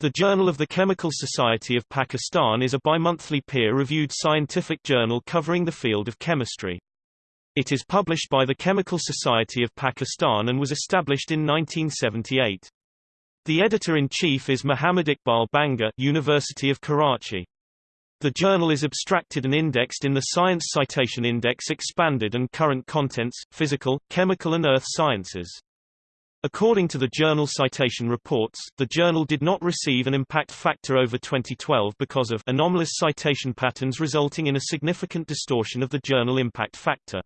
The Journal of the Chemical Society of Pakistan is a bimonthly peer-reviewed scientific journal covering the field of chemistry. It is published by the Chemical Society of Pakistan and was established in 1978. The editor-in-chief is Muhammad Iqbal Bhanger University of Karachi. The journal is abstracted and indexed in the Science Citation Index Expanded and Current Contents, Physical, Chemical and Earth Sciences. According to the journal Citation Reports, the journal did not receive an impact factor over 2012 because of anomalous citation patterns resulting in a significant distortion of the journal impact factor.